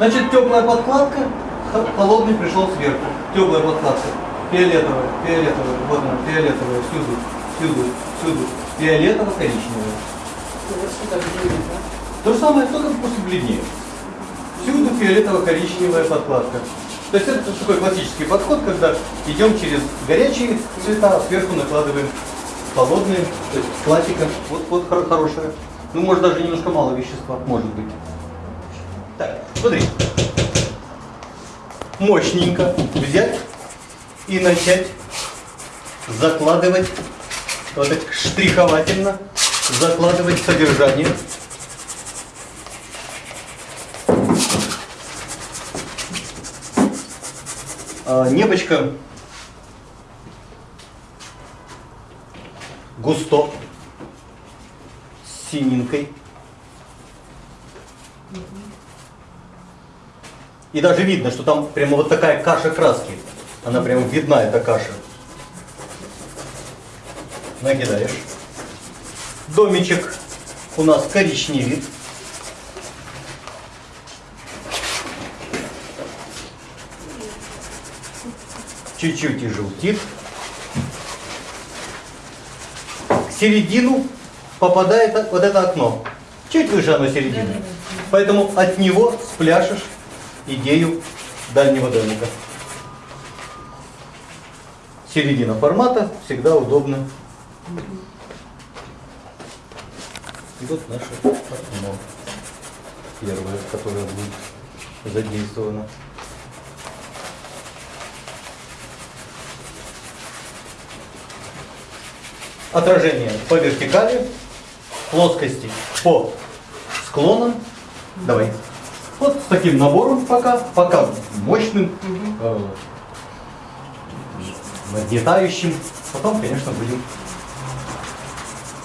Значит, теплая подкладка, холодный пришел сверху. Теплая подкладка. Фиолетовая, фиолетовая, вот она, фиолетовая, всюду, всюду, всюду. Фиолетово-коричневая. То же самое, только просто бледнее. Всюду фиолетово-коричневая подкладка. То есть это такой классический подход, когда идем через горячие цвета, а сверху накладываем холодные, то есть классика. Вот, вот хор- хорошая. Ну, может даже немножко мало вещества, может быть. Смотри. Мощненько взять и начать закладывать, вот так штриховательно, закладывать содержание. А, небочка густо, синенькой. И даже видно, что там прямо вот такая каша краски. Она прямо видна, эта каша. Накидаешь. Домичек у нас коричневит. Чуть-чуть и желтит. К середину попадает вот это окно. Чуть выше оно середины. Поэтому от него спляшешь идею дальнего домика. Середина формата всегда удобно. И вот наше окно. Первое, которое будет задействовано. Отражение по вертикали, плоскости по склонам. Давай. Вот с таким набором пока, пока мощным, э, нагнетающим. Потом, конечно, будем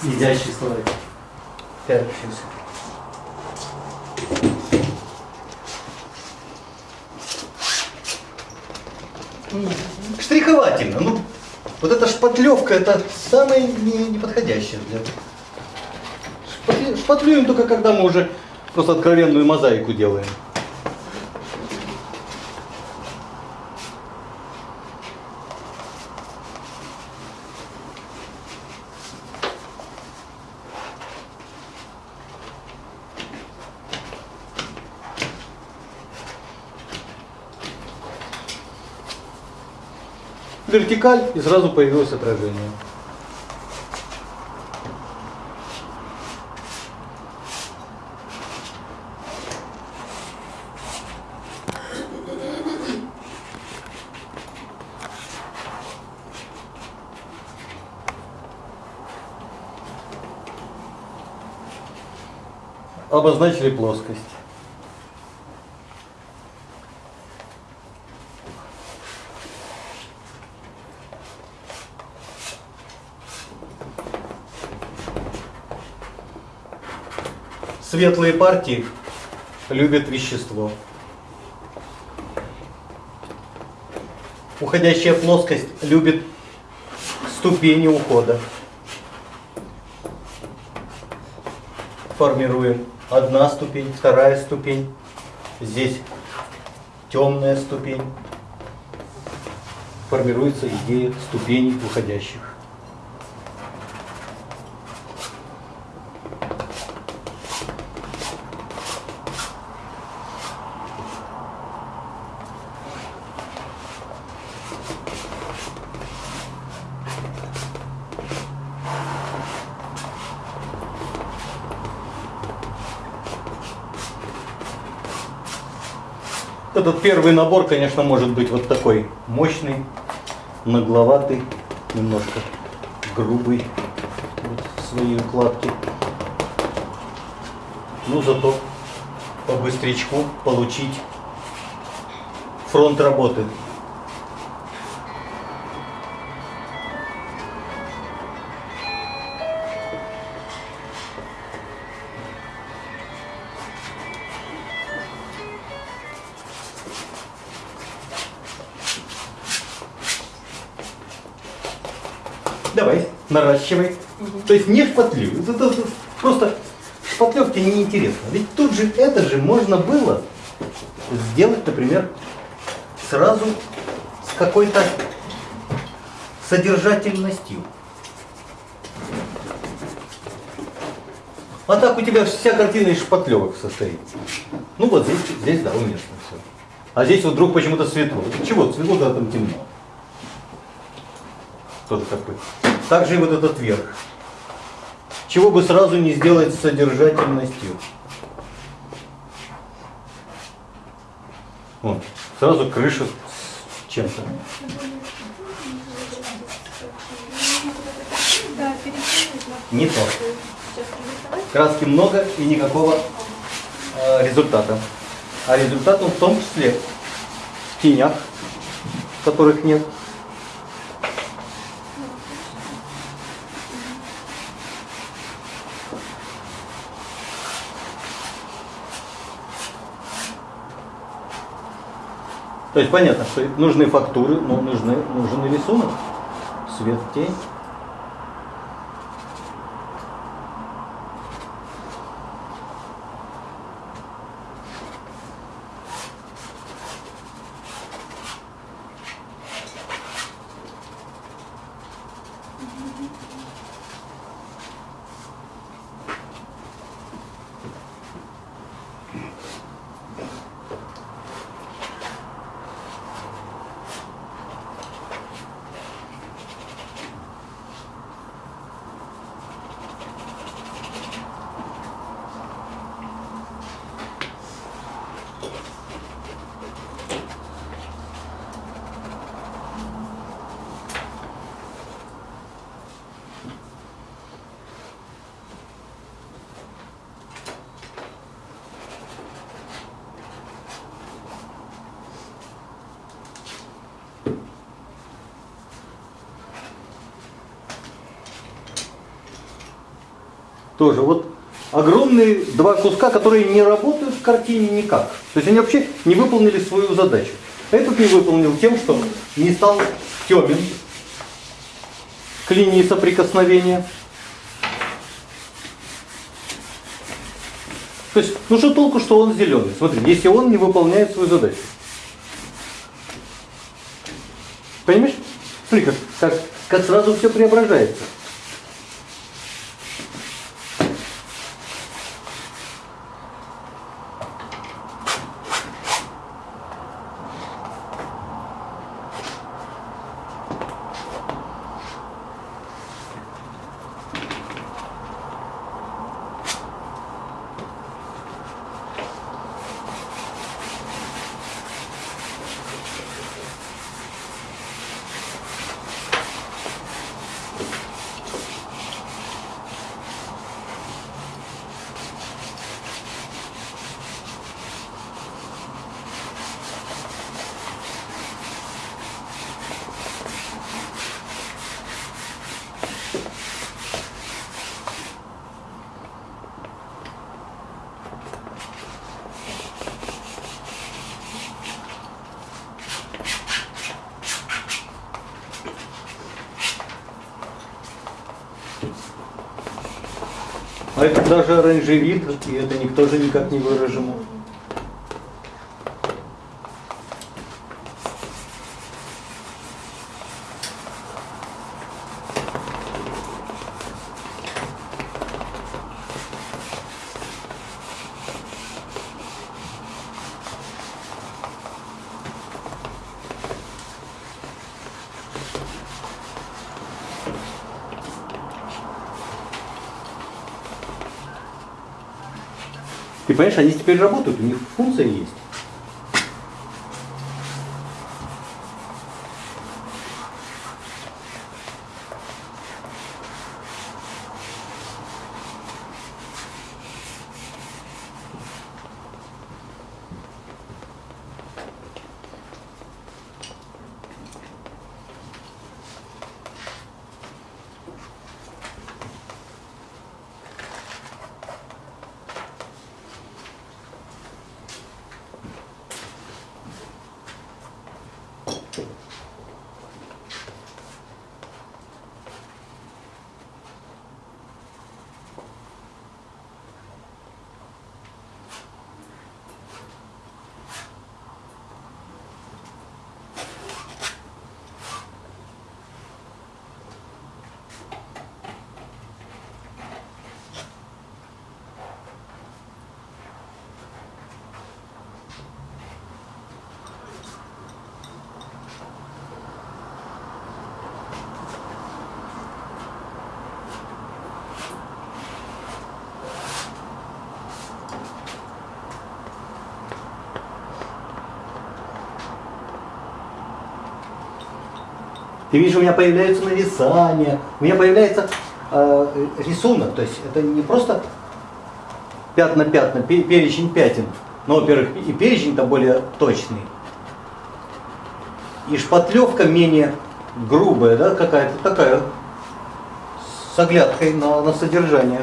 изяществовать. Так, сейчас. Штриховательно. Ну, вот эта шпатлевка, это самое не- неподходящее для... Шпатли- Шпатлюем только когда мы уже просто откровенную мозаику делаем. Вертикаль и сразу появилось отражение. Обозначили плоскость. Светлые партии любят вещество. Уходящая плоскость любит ступени ухода. Формируем одна ступень, вторая ступень. Здесь темная ступень. Формируется идея ступеней уходящих. Этот первый набор, конечно, может быть вот такой мощный, нагловатый, немножко грубый вот в своей укладке. Ну, зато по быстрячку получить фронт работы. Наращивай. То есть не шпатлю. Это, это- просто шпатлевки неинтересно. Ведь тут же это же можно было сделать, например, сразу с какой-то содержательностью. А так у тебя вся картина из шпатлевок состоит. Ну вот здесь, здесь да, уместно все. А здесь вот вдруг почему-то светло. Чего светло, когда там темно? Тоже такой. Также и вот этот верх. Чего бы сразу не сделать с содержательностью. Вот. Сразу крыша с чем-то. Не то. Краски много и никакого э, результата. А результат он в том числе в тенях, которых нет. То есть понятно, что нужны фактуры, но нужны, нужен рисунок, свет, тень. Тоже вот огромные два куска, которые не работают в картине никак. То есть они вообще не выполнили свою задачу. Этот не выполнил тем, что не стал темен к линии соприкосновения. То есть, ну что толку, что он зеленый? Смотри, если он не выполняет свою задачу. Понимаешь? Смотри, как, как, как сразу все преображается. А это даже оранжевит, и это никто же никак не выражено. Понимаешь, они теперь работают, у них функция есть. Ты видишь, у меня появляются нависания, у меня появляется э, рисунок. То есть это не просто пятна-пятна, перечень пятен. Но, во-первых, и перечень-то более точный. И шпатлевка менее грубая, да, какая-то такая, с оглядкой на, на содержание.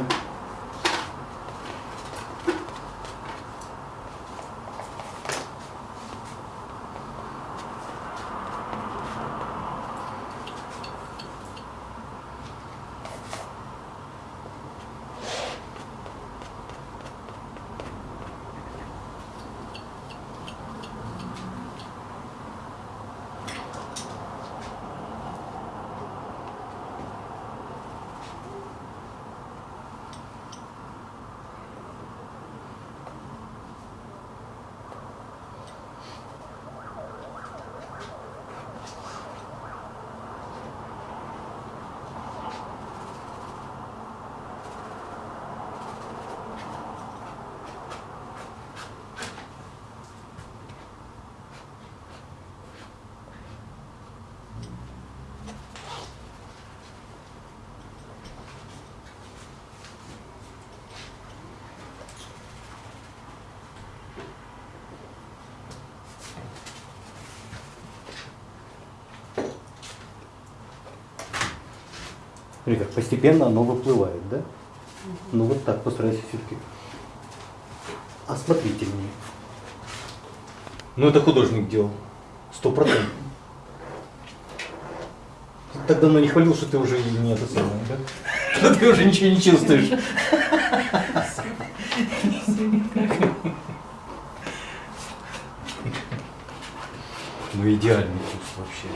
Смотри, как постепенно оно выплывает, да? Ну вот так постарайся все-таки осмотрительнее. Ну это художник делал. Сто процентов. Так давно не хвалил, что ты уже не это самое, да? Что ты уже ничего не чувствуешь. Ну идеальный вкус вообще.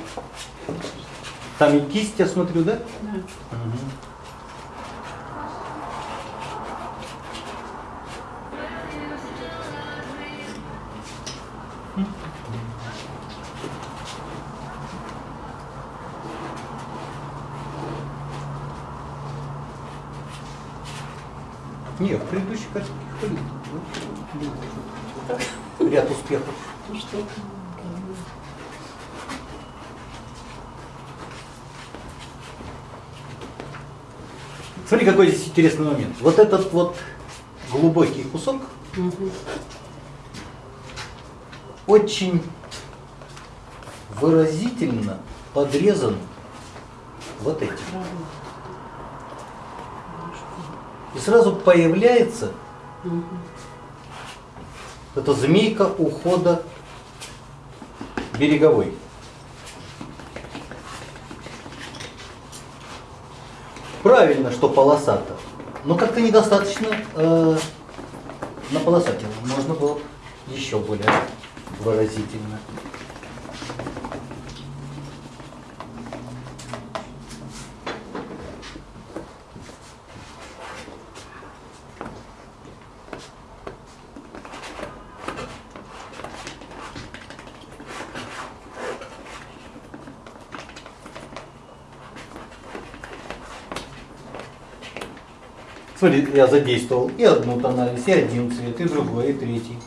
Там и кисть, я смотрю, да? Нет, в предыдущей картинке хвалил. Ну, Ряд успехов. Смотри, какой здесь интересный момент. Вот этот вот глубокий кусок Мгм. очень выразительно подрезан вот этим. И сразу появляется Мгм. эта змейка ухода береговой. Правильно, что полосато, но как-то недостаточно э, наполосатил. Можно было еще более выразительно. Смотри, я задействовал и одну тональность, и один цвет, и другой, и третий.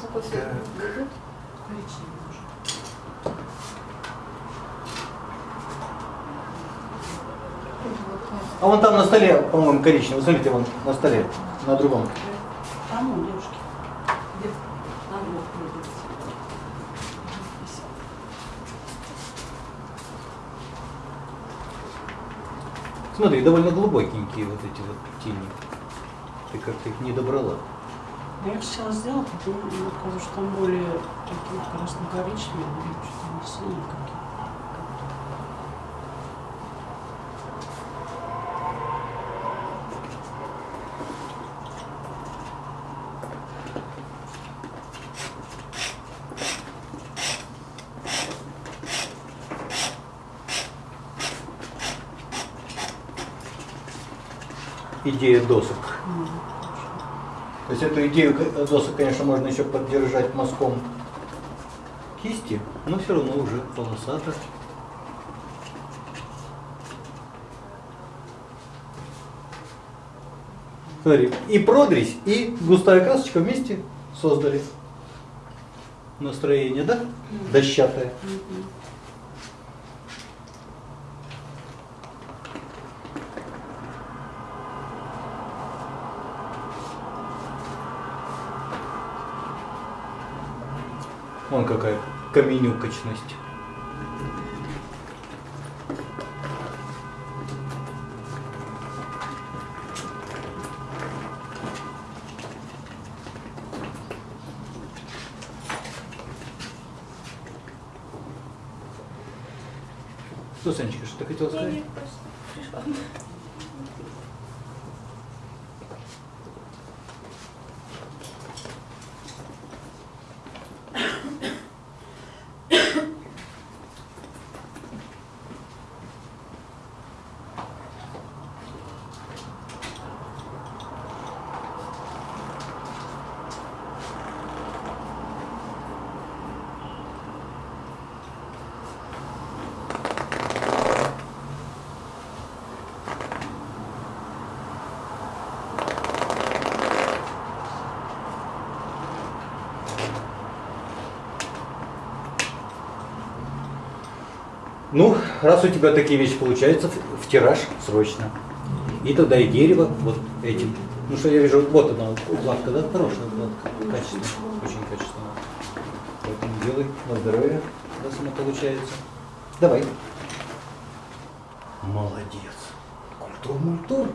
Какой цвет будет? Коричневый уже. А вон там на столе, по-моему, коричневый. Смотрите, вон на столе, на другом. Там он, девушки. Смотри, довольно глубокенькие вот эти вот тени. Ты как-то их не добрала. Я хотела сделать, но мне кажется, что там более такие красно-коричневые, но что-то не синие какие. Идея досок. То есть эту идею к- досок, конечно, можно еще поддержать мазком кисти, но все равно уже полосато. Смотри, и продресь, и густая красочка вместе создали настроение, да? Дощатое. Вон какая каменюкочность. Что, Санечка, что ты хотела Я сказать? не просто пришла. Ну, раз у тебя такие вещи получаются, в, тираж срочно. И тогда и дерево вот этим. Ну что я вижу, вот она, укладка, да? Хорошая укладка, качественная, очень качественная. Поэтому делай на здоровье, раз она получается. Давай. Молодец. Культур, мультур.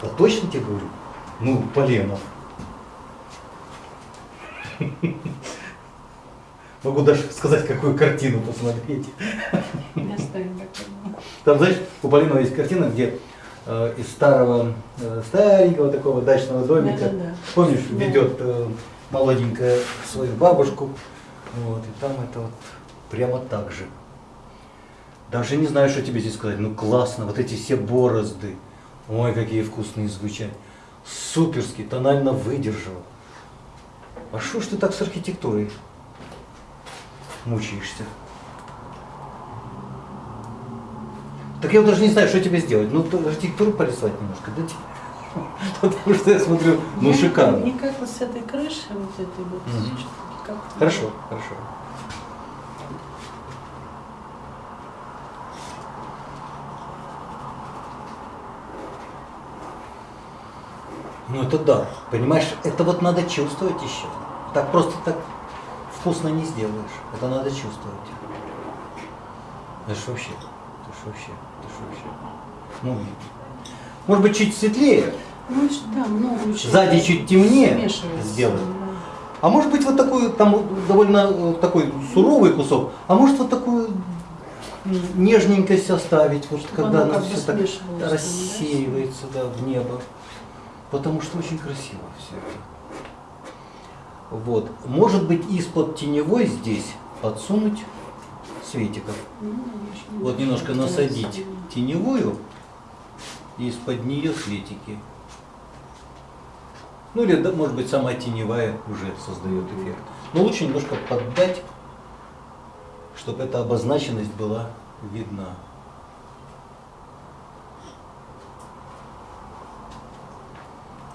Да точно тебе говорю? Ну, Поленов. Могу даже сказать, какую картину посмотреть. Там, знаешь, у Полинова есть картина, где э, из старого, э, старенького такого дачного домика, Да-да-да. помнишь, Да. ведет э, молоденькая свою бабушку, вот, и там это вот прямо так же. Даже не знаю, что тебе здесь сказать, ну классно, вот эти все борозды, ой, какие вкусные звучат, суперски, тонально выдержал. А что ж ты так с архитектурой мучаешься? Так я вот даже не знаю, что тебе сделать. Ну, архитектуру порисовать немножко, да? тебе? Потому что я смотрю, ну шикарно. Никак вот с этой крыши, вот этой вот, Хорошо, хорошо. Ну это да, понимаешь, это вот надо чувствовать еще. Так просто так вкусно не сделаешь. Это надо чувствовать. Это ж вообще, это ж вообще, это ж вообще. Ну, может быть, чуть светлее, Ну, да, много очень. Сзади чуть темнее сделать. А может быть вот такой, там довольно э, такой суровый кусок, а может вот такую нежненькость оставить, вот Чтобы когда оно все так рассеивается да, в небо. Потому что очень красиво все это. Вот. Может быть из-под теневой здесь подсунуть светиков. Вот немножко насадить теневую из-под нее светики. Ну или, да, может быть, сама теневая уже создает эффект. Но лучше немножко поддать, чтобы эта обозначенность была видна.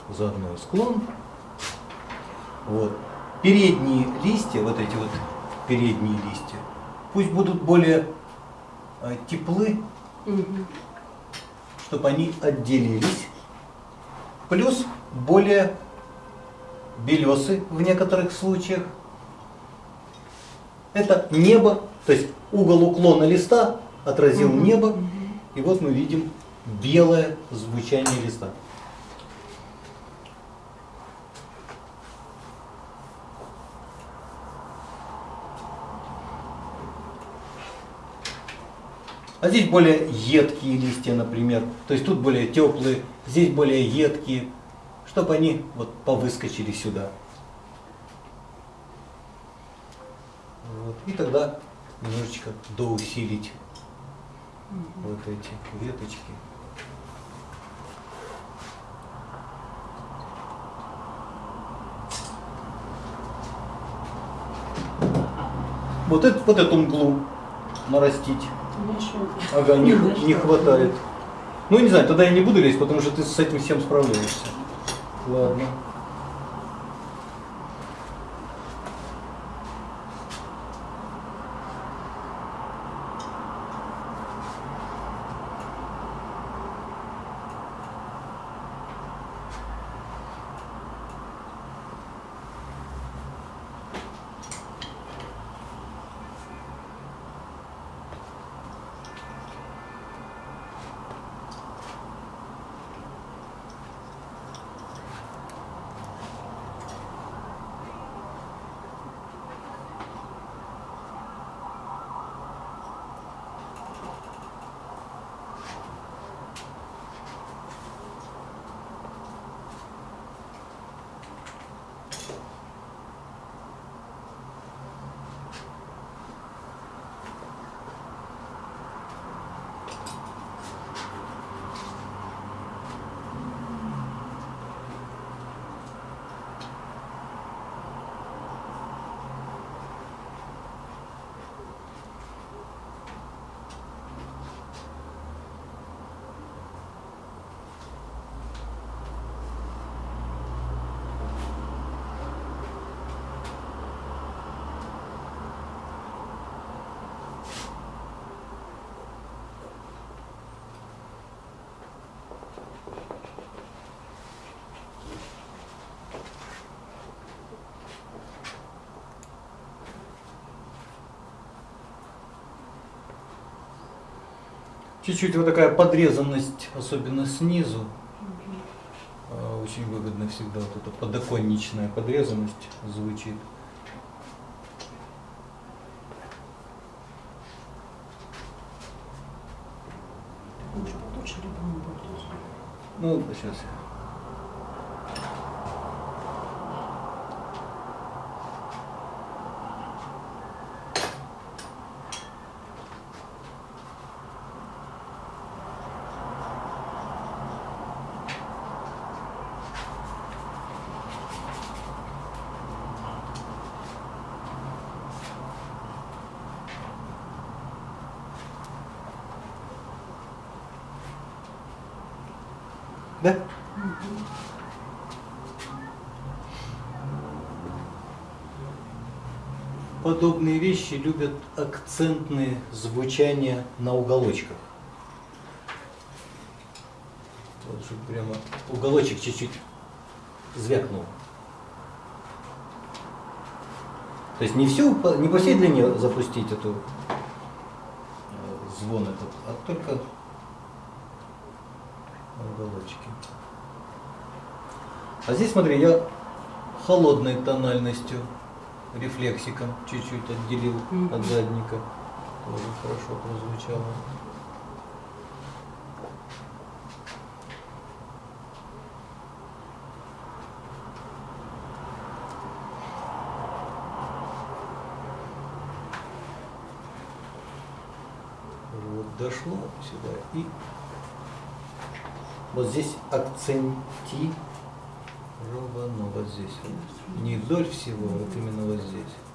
Заодно и склон. Вот. Передние листья, вот эти вот передние листья, пусть будут более э, теплы, Мгм. чтобы они отделились. Плюс более белесы в некоторых случаях. Это небо, то есть угол уклона листа отразил Мгм. небо, и вот мы видим белое звучание листа. А здесь более едкие листья, например. То есть тут более теплые, здесь более едкие, чтобы они вот повыскочили сюда. Вот. И тогда немножечко доусилить вот эти веточки. Вот, это, вот эту мглу нарастить. Ага, не, не хватает. Ну, не знаю, тогда я не буду лезть, потому что ты с этим всем справляешься. Ладно. Чуть-чуть вот такая подрезанность, особенно снизу, а, очень выгодно всегда вот эта подоконничная подрезанность звучит. Ну, сейчас. Да? Вещи любят акцентные звучания на уголочках. Вот чтобы прямо уголочек чуть-чуть звякнул. То есть не всю, не по всей длине запустить эту э, звон этот, а только на уголочке. А здесь, смотри, я холодной тональностью, рефлексиком чуть-чуть отделил от задника. Тоже хорошо прозвучало. Вот дошло сюда и вот здесь акцентировано вот здесь. Не вдоль всего, а вот именно вот здесь.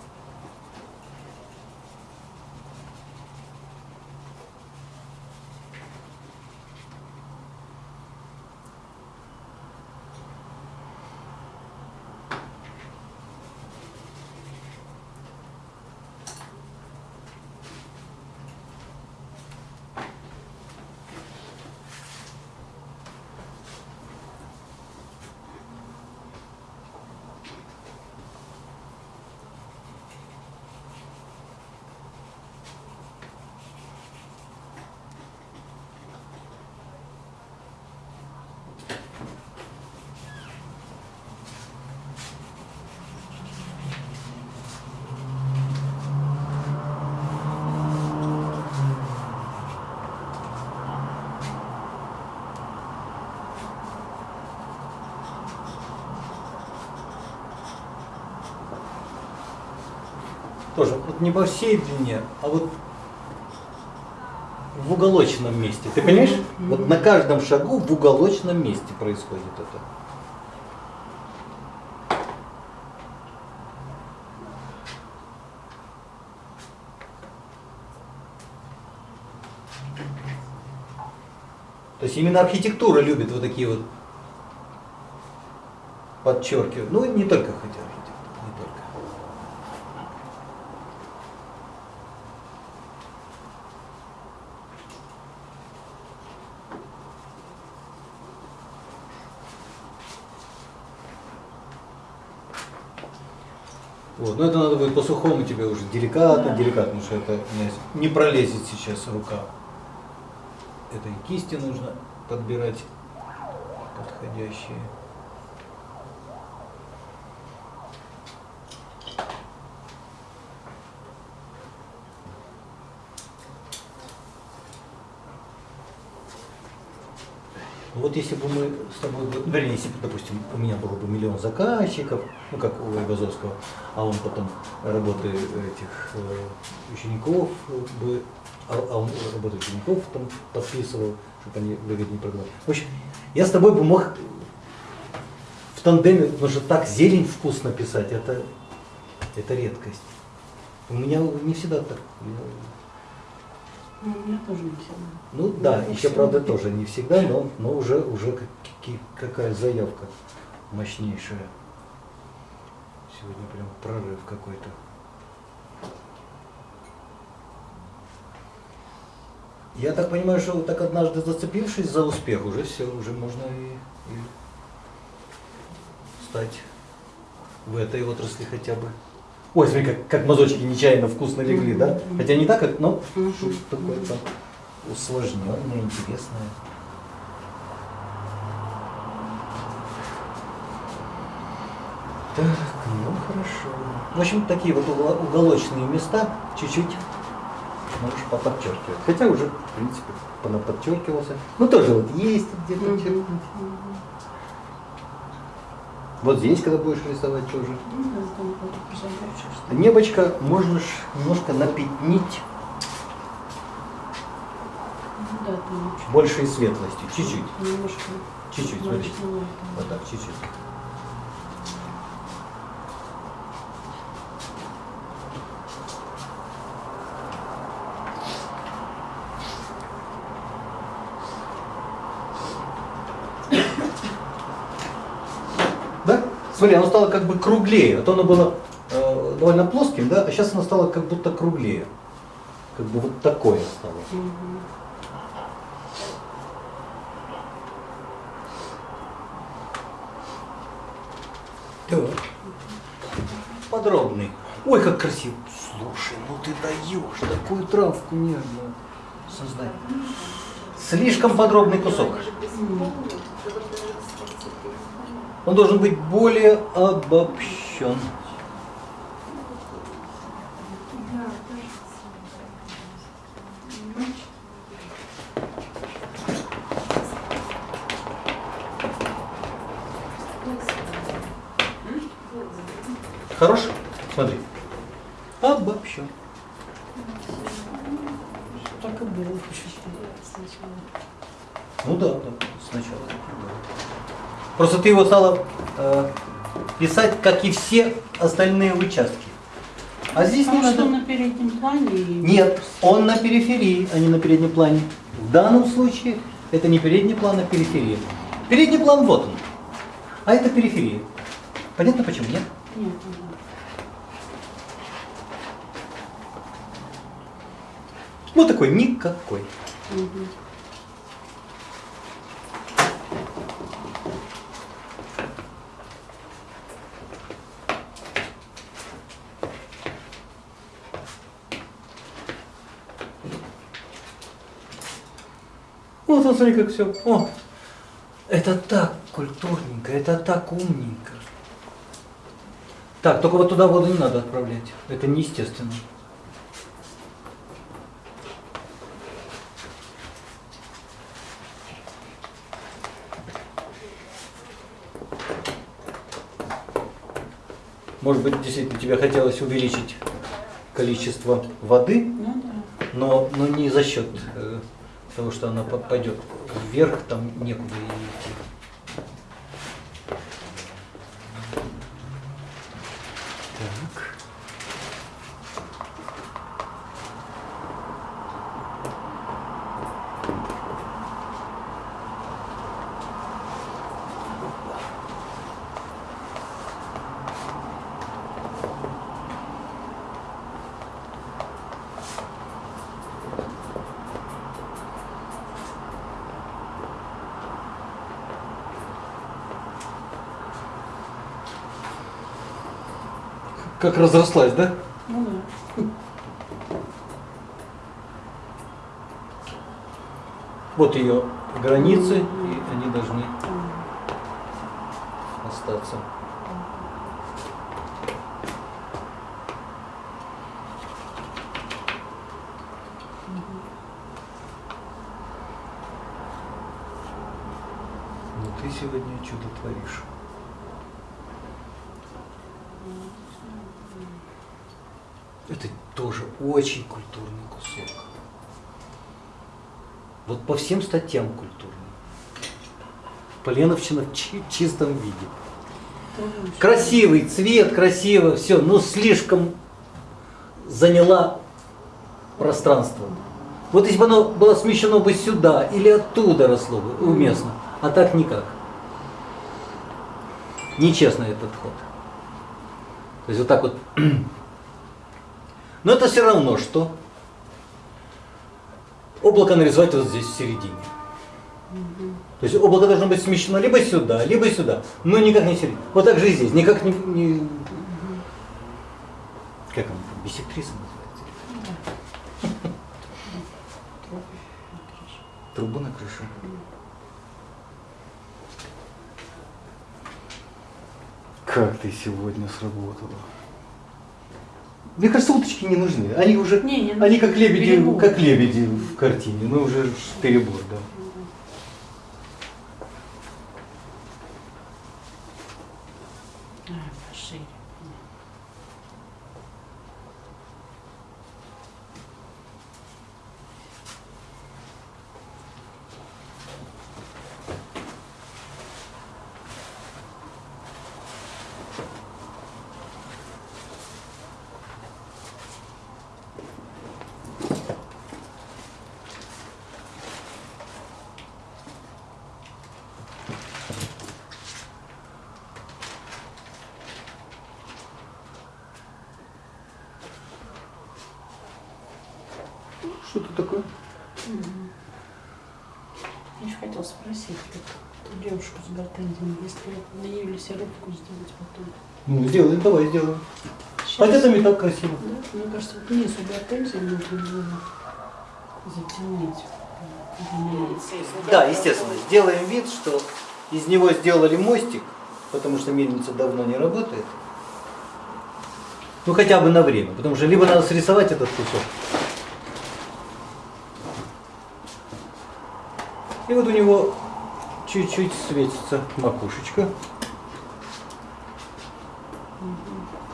тоже вот не по всей длине, а вот в уголочном месте. Ты понимаешь? Mm -hmm. Вот на каждом шагу в уголочном месте происходит это. То есть именно архитектура любит вот такие вот подчеркивают. Ну, не только хотя архитектура. Но это надо будет по сухому тебе уже деликатно, Да. деликатно, потому что это не пролезет сейчас рука. Это и кисти нужно подбирать подходящие. Вот если бы мы с тобой, вернее, если бы, допустим, у меня было бы миллион заказчиков, ну как у Айвазовского, а он потом работы этих э, учеников э, бы, а, а он работы учеников там подписывал, чтобы они выгоднее продавали. В общем, я с тобой бы мог в тандеме, потому что так зелень вкусно писать, это, это редкость. У меня не всегда так. Ну, у меня тоже не всегда. Ну да, Ну, еще правда тоже не всегда, но, но уже, уже какая заявка мощнейшая. Сегодня прям прорыв какой-то. Я так понимаю, что вот так однажды зацепившись за успех, уже все, уже можно и, и стать в этой отрасли хотя бы. Ой, смотри, как, как мазочки нечаянно вкусно легли, да? Хотя не так, как, но что-то такое там усложненное, интересное. Хорошо. В общем, такие вот уголочные места чуть-чуть можешь поподчеркивать. Хотя уже, в принципе, подчеркивался. Ну тоже вот есть где-то. Вот здесь, когда будешь рисовать тоже. Что ли. Небочко можешь немножко напятнить Ну, большей светлостью. Чуть-чуть. Немножко. Чуть-чуть, смотри. Вот так, чуть-чуть. Да? Смотри, оно стало как бы круглее. А то оно было э, довольно плоским, да, а сейчас оно стало как будто круглее. Как бы вот такое стало. Так. Подробный. Ой, как красиво. Слушай, ну ты даешь такую травку нежную создать. Слишком подробный кусок. Он должен быть более обобщен. Хорош? Смотри. Обобщен. Так и было. Ну да, да, сначала. Просто ты его стала э, писать, как и все остальные участки. А здесь не Потому что надо. на переднем плане. Нет, он на периферии, а не на переднем плане. В данном случае это не передний план, а периферия. Передний план вот он. А это периферия. Понятно почему? Нет? Нет. Вот такой никакой. Мгм. Вот, вот смотри, как все. О, это так культурненько, это так умненько. Так, только вот туда воду не надо отправлять. Это неестественно. Может быть, действительно тебе хотелось увеличить количество воды, Ну да. но, но не за счет того, что она по- пойдет вверх, там некуда идти. Так. Как разрослась, да? Ну да. Вот ее границы, и они должны остаться. Ну ты сегодня чудо творишь. Это тоже очень культурный кусок. Вот по всем статьям культурный. Поленовщина в чи- чистом виде. Красивый цвет, красиво, все, но слишком заняла пространство. Вот если бы оно было смещено бы сюда или оттуда росло бы уместно, а так никак. Нечестно этот ход. То есть вот так вот. Но это все равно, что облако нарисовать вот здесь в середине. То есть облако должно быть смещено либо сюда, либо сюда, но никак не середине. Вот так же и здесь, никак не... не- Как он, бисектриса называется? Трубу на крышу. Как ты сегодня сработала? Мне кажется, уточки не нужны. Они уже, Не, не они как лебеди, Перебор. как лебеди в картине. Ну уже перебор, да. А, пошире. Что это такое? Я еще хотела спросить, вот ту девушку с гортензиями, если на нее или середку сделать потом. Ну, сделаем, давай сделаем. Сейчас. А это и так красиво. Да, мне кажется, вот низу гортензии нужно было затемнить. Да, естественно. Сделаем вид, что из него сделали мостик, потому что мельница давно не работает. Ну хотя бы на время, потому что либо надо срисовать этот кусок. И вот у него чуть-чуть светится макушечка.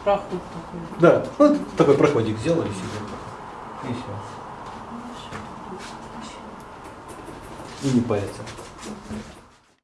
Проход такой. Да, вот такой проходик сделали себе. И все. И не парятся.